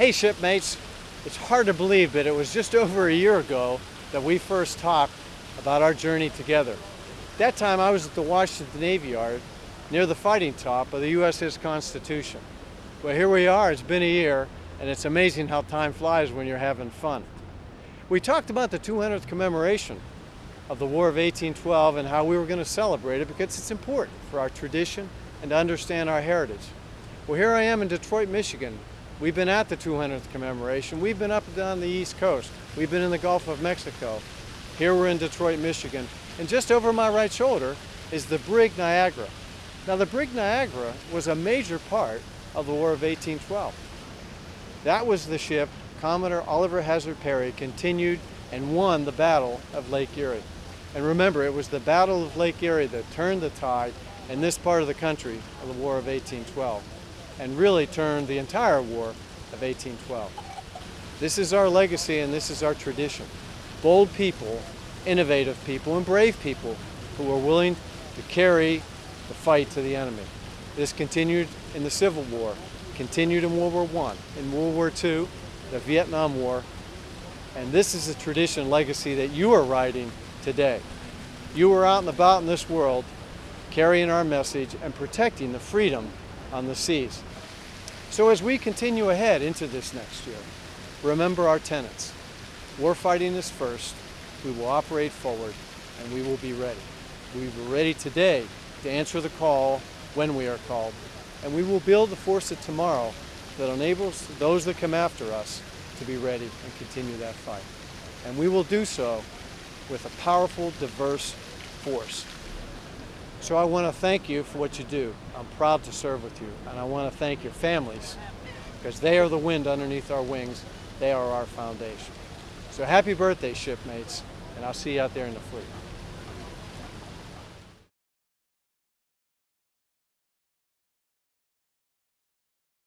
Hey shipmates, it's hard to believe but it was just over a year ago that we first talked about our journey together. That time I was at the Washington Navy Yard near the fighting top of the USS Constitution. Well here we are, it's been a year and it's amazing how time flies when you're having fun. We talked about the 200th commemoration of the War of 1812 and how we were going to celebrate it because it's important for our tradition and to understand our heritage. Well here I am in Detroit, Michigan We've been at the 200th commemoration. We've been up and down the East Coast. We've been in the Gulf of Mexico. Here we're in Detroit, Michigan. And just over my right shoulder is the brig Niagara. Now the brig Niagara was a major part of the War of 1812. That was the ship Commodore Oliver Hazard Perry continued and won the Battle of Lake Erie. And remember, it was the Battle of Lake Erie that turned the tide in this part of the country of the War of 1812 and really turned the entire war of 1812. This is our legacy and this is our tradition. Bold people, innovative people, and brave people who were willing to carry the fight to the enemy. This continued in the Civil War, continued in World War I, in World War II, the Vietnam War, and this is the tradition and legacy that you are riding today. You are out and about in this world carrying our message and protecting the freedom on the seas. So as we continue ahead into this next year, remember our tenets. War fighting is first, we will operate forward, and we will be ready. We are ready today to answer the call when we are called, and we will build the force of tomorrow that enables those that come after us to be ready and continue that fight. And we will do so with a powerful, diverse force. So I want to thank you for what you do. I'm proud to serve with you. And I want to thank your families because they are the wind underneath our wings. They are our foundation. So happy birthday, shipmates, and I'll see you out there in the fleet.